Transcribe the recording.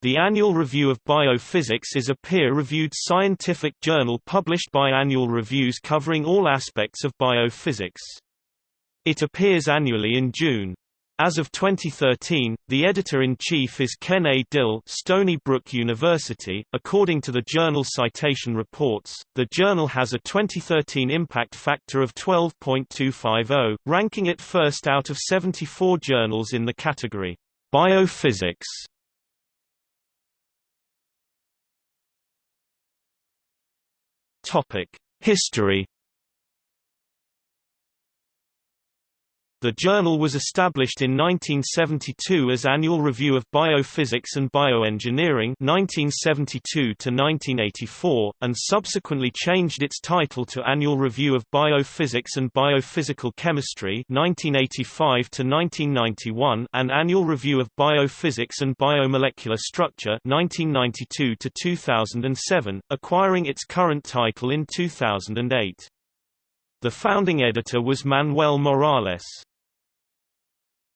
The Annual Review of Biophysics is a peer-reviewed scientific journal published by Annual Reviews covering all aspects of biophysics. It appears annually in June. As of 2013, the editor-in-chief is Ken A. Dill, Stony Brook University. According to the journal Citation Reports, the journal has a 2013 impact factor of 12.250, ranking it first out of 74 journals in the category Biophysics. Topic: History The journal was established in 1972 as Annual Review of Biophysics and Bioengineering 1972 1984, and subsequently changed its title to Annual Review of Biophysics and Biophysical Chemistry 1985 1991 and Annual Review of Biophysics and Biomolecular Structure 1992 2007, acquiring its current title in 2008. The founding editor was Manuel Morales.